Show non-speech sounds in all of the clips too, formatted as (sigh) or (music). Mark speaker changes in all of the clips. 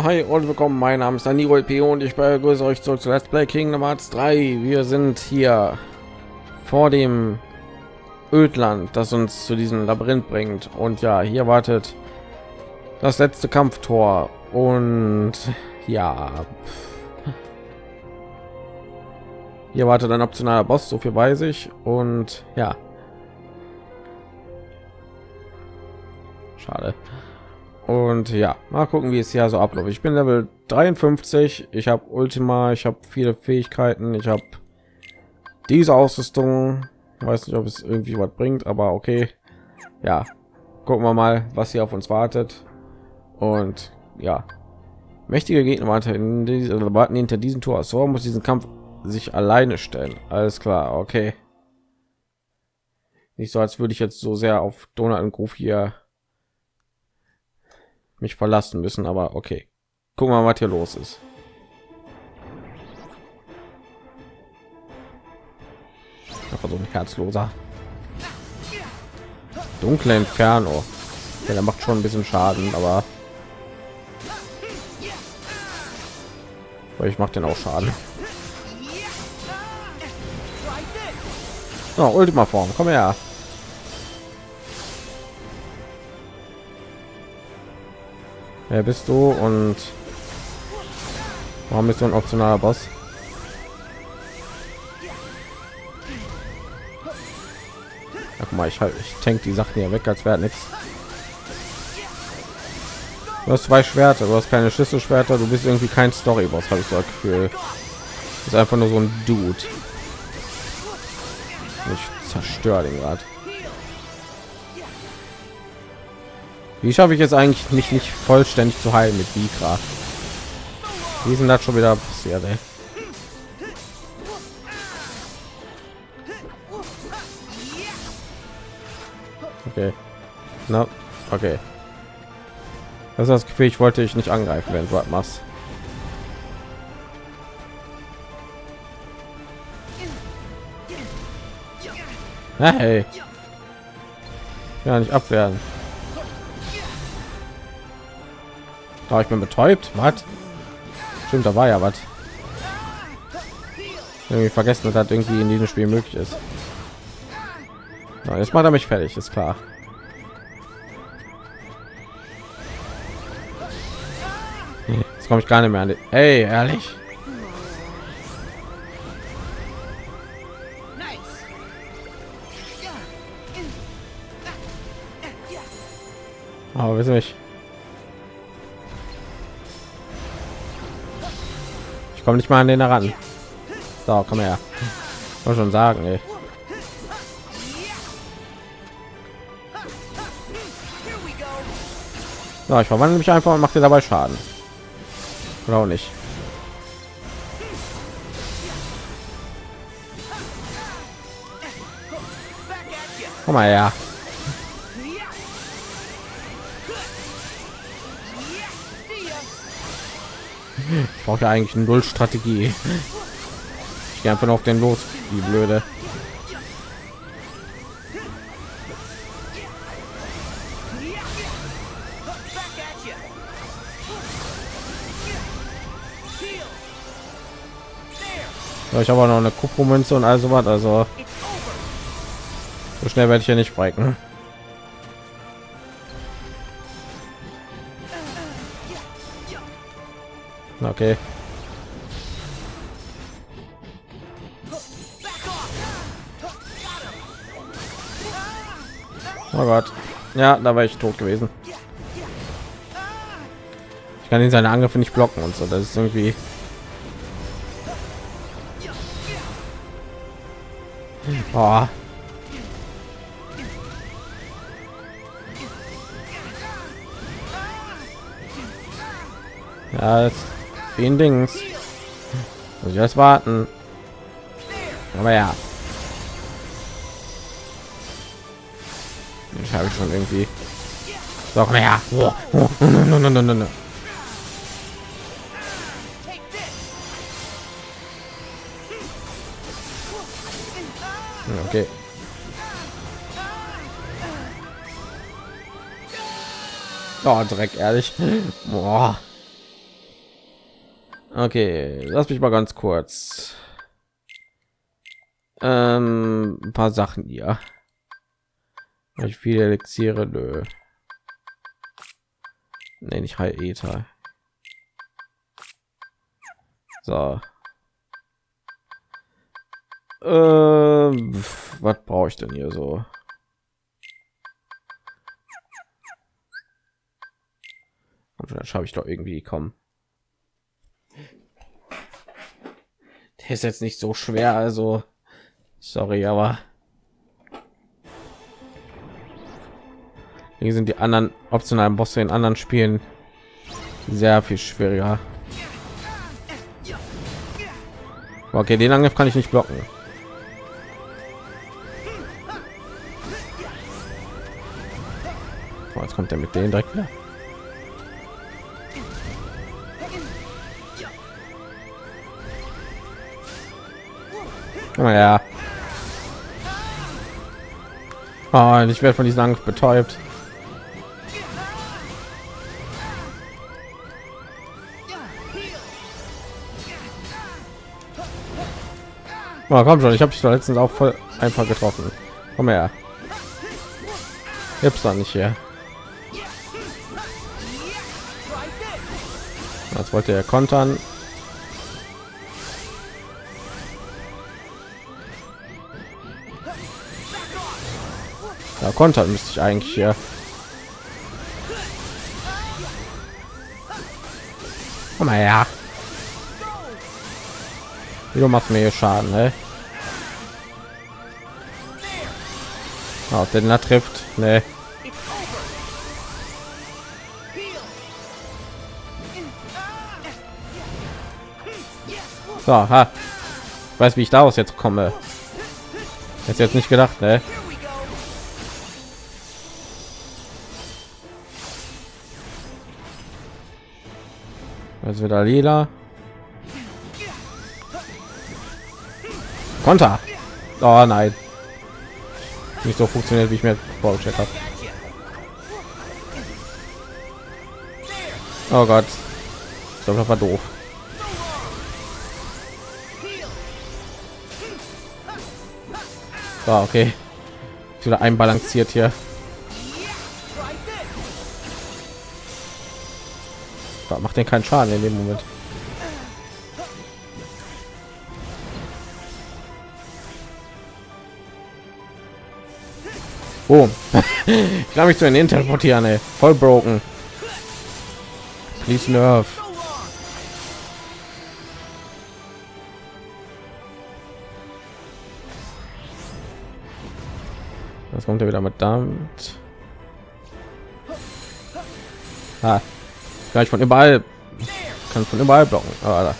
Speaker 1: Hi und willkommen. Mein Name ist Daniro LP und ich begrüße euch zurück zu Let's Play Kingdom Hearts 3. Wir sind hier vor dem Ödland, das uns zu diesem Labyrinth bringt. Und ja, hier wartet das letzte Kampftor. Und ja, hier wartet ein optionaler Boss, so viel weiß ich. Und ja, schade. Und ja, mal gucken, wie es hier so abläuft. Ich bin Level 53. Ich habe Ultima. Ich habe viele Fähigkeiten. Ich habe diese Ausrüstung. Weiß nicht, ob es irgendwie was bringt, aber okay. Ja, gucken wir mal, was hier auf uns wartet. Und ja, mächtige Gegner warten, hinter diesem Tor. So muss diesen Kampf sich alleine stellen. Alles klar, okay. Nicht so, als würde ich jetzt so sehr auf Donald und Groove hier mich verlassen müssen, aber okay. Wir mal, was hier los ist. Einfach so ein herzloser. Dunkle Inferno. Ja, der macht schon ein bisschen Schaden, aber ich mache den auch Schaden. Oh, Ultima Form, komm her. Wer bist du und warum bist du ein optionaler Boss? Ach mal, ich halt, ich tank die Sachen hier weg, als wäre nichts. Du hast zwei Schwerter, du hast keine Schlüsselschwerter, du bist irgendwie kein Story-Boss, habe ich so das Gefühl. ist einfach nur so ein Dude. Ich zerstöre den gerade. Wie schaffe ich jetzt eigentlich mich nicht vollständig zu heilen mit Vikra? Wie sind das schon wieder passiert? Ey? Okay. Na, okay. Das ist das Gefühl, ich wollte ich nicht angreifen, wenn du was machst. Hey. Ja, nicht abwehren. Oh, ich bin betäubt. Was? Stimmt, da war ja was. Irgendwie vergessen, dass das irgendwie in diesem Spiel möglich ist. Na, jetzt macht er mich fertig, ist klar. Jetzt komme ich gar nicht mehr an. Die Ey, ehrlich. Aber wissen nicht. Komme nicht mal an den heran. So, komm her. Muss schon sagen, ey. So, ich verwandle mich einfach und mache dir dabei Schaden. Auch nicht. Komm mal her. Ich brauche ja eigentlich null Strategie. Ich gehe einfach nur auf den los, wie blöde. Ja, ich habe noch eine Kupfermünze und also was, also so schnell werde ich ja nicht brechen. Okay. Oh Gott. Ja, da war ich tot gewesen. Ich kann ihn seine Angriffe nicht blocken und so. Das ist irgendwie oh. Ja, das den Dings. Muss ich erst warten. Aber ja. Ich habe schon irgendwie. Komm her. Oh, oh, no, no. Okay. Oh, Dreck, ehrlich. Boah. Okay, lass mich mal ganz kurz ähm, ein paar Sachen hier. Ich viele Elixiere, nö. Nee, nicht High Ether. So. Ähm, was brauche ich denn hier so? Und dann schaffe ich doch irgendwie kommen. Ist jetzt nicht so schwer, also sorry, aber hier sind die anderen optionalen Bosse in anderen Spielen sehr viel schwieriger. Okay, den Angriff kann ich nicht blocken. Oh, jetzt kommt er mit denen direkt wieder. Naja. Oh, ich werde von diesem Angriff betäubt. Oh, komm schon, ich habe dich da letztens auch voll einfach getroffen. Komm her. Gibt's da nicht hier. Jetzt wollte er kontern. Ja, kontern müsste ich eigentlich hier. Komm mal her. Du machst mir hier Schaden, ne? Oh, den er trifft, ne? So, ha. Ich weiß, wie ich daraus jetzt komme. Jetzt jetzt nicht gedacht, ne? Also wieder lila. Konter. Oh nein. Nicht so funktioniert, wie ich mir vorgestellt habe. Oh Gott. Ich glaube, das war doof. So, okay. Wieder einbalanciert hier. Macht den keinen Schaden in dem Moment. Oh, (laughs) ich glaube mich zu den teleportieren, ey. voll broken. Please nerve. Was kommt er wieder mit damit? Ah, gleich von überall kann von überall blocken. Ah,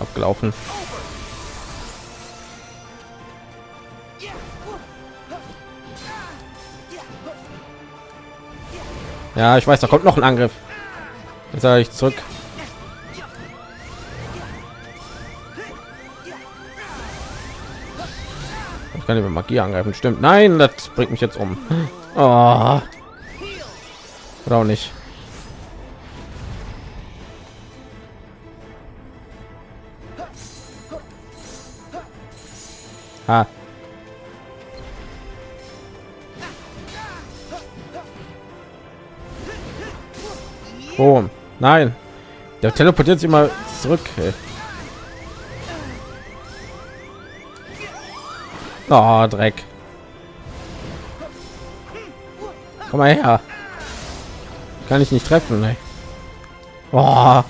Speaker 1: abgelaufen. Ja, ich weiß, da kommt noch ein Angriff. Jetzt sage ich zurück. Ich kann über Magie angreifen. Stimmt. Nein, das bringt mich jetzt um. Oh. (laughs) Oder auch nicht. Ha. Oh, nein. Der teleportiert sich mal zurück. Ey. Oh, Dreck. Komm mal her. Kann ich nicht treffen. Ey. Oh.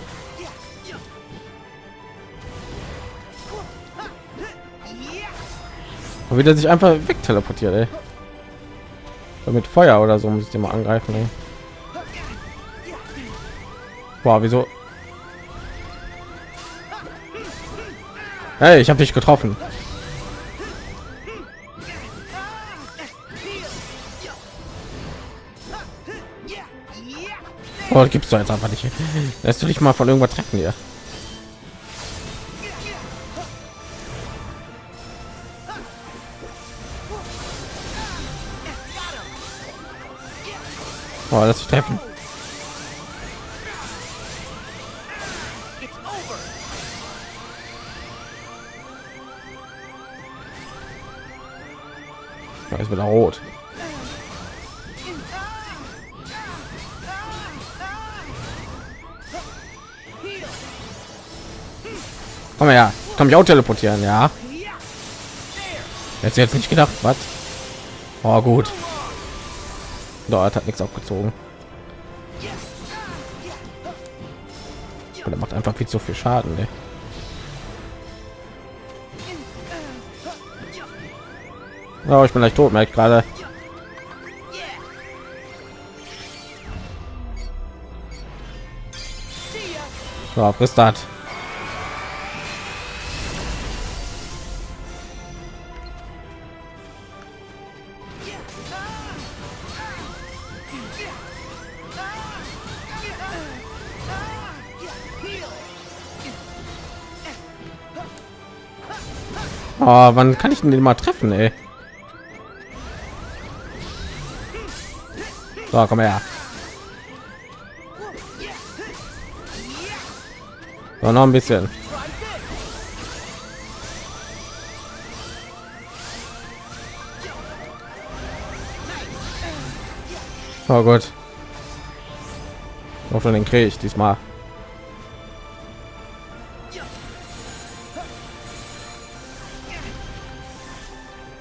Speaker 1: Und wieder sich einfach weg teleportiert. Ey. Mit Feuer oder so muss ich den mal angreifen. Ey. Boah, wieso? Hey, ich habe dich getroffen. Oh, gibst du jetzt einfach nicht. Lässt du dich mal von irgendwas treffen hier? Oh, dich treffen. Ja, ist wieder rot. Komm her, komm ich auch teleportieren, ja. Jetzt jetzt nicht gedacht, was? Oh gut. Dort hat nichts aufgezogen. Der macht einfach viel zu viel Schaden. Ne? Oh, ich bin gleich tot, merkt gerade. So, frisst das. Oh, wann kann ich denn den mal treffen, ey? So, komm her. So, noch ein bisschen. Oh Gott. Den kriege ich diesmal.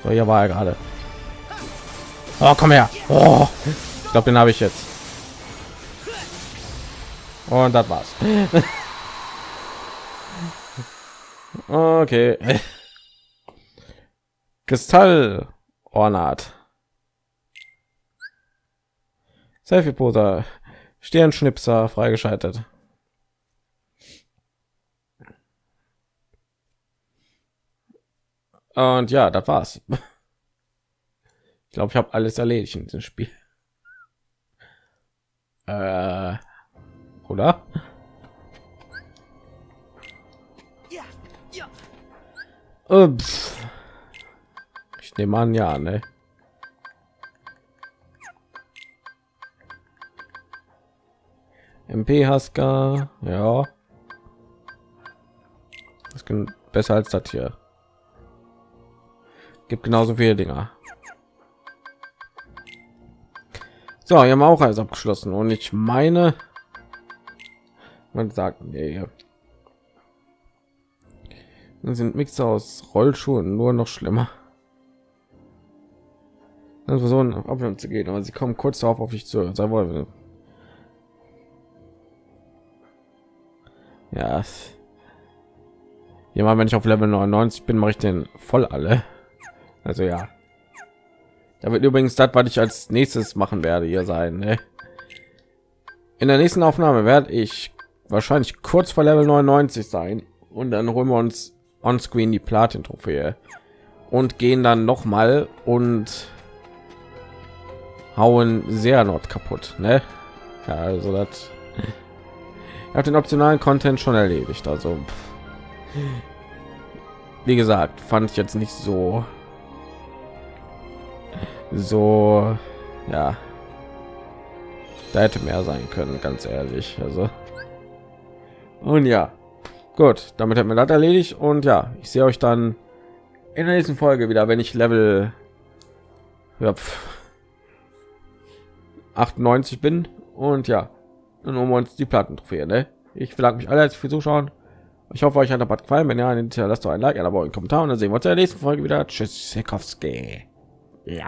Speaker 1: So, hier war er gerade. Oh, komm her. Oh, ich glaube, den habe ich jetzt. Und das war's. (laughs) okay. (laughs) Kristall Ornat. Selfie Poser. Sternschnipser freigeschaltet. Und ja, das war's. Ich glaube, ich habe alles erledigt in diesem Spiel. Äh, oder? Ups. Ich nehme an, ja, ne? MP Haska, ja. Das kann besser als das hier gibt genauso viele Dinger. So, wir haben auch alles abgeschlossen und ich meine, man sagt, nee, sind Mixer aus Rollschuhen nur noch schlimmer. Dann versuchen auf zu gehen, aber sie kommen kurz darauf auf dich zu. Sei wohl. Ja. Mal, wenn ich auf Level 99 bin, mache ich den voll alle. Also ja. Da wird übrigens das, was ich als nächstes machen werde, hier sein. Ne? In der nächsten Aufnahme werde ich wahrscheinlich kurz vor Level 99 sein und dann holen wir uns on Screen die Platin-Trophäe und gehen dann noch mal und hauen sehr not kaputt. Ne? Ja, also das habe den optionalen Content schon erledigt. Also wie gesagt, fand ich jetzt nicht so so ja. Da hätte mehr sein können ganz ehrlich also. Und ja. Gut damit hat mir das erledigt und ja ich sehe euch dann in der nächsten folge wieder wenn ich level ja, 98 bin und ja dann um uns die platten trophäe ne? ich bedanke mich alle für zuschauen. Ich hoffe euch hat der gefallen. Wenn ja lasst doch ein like ein abo einen kommentar und dann sehen wir uns in der nächsten folge wieder. Tschüss Sekowski. ja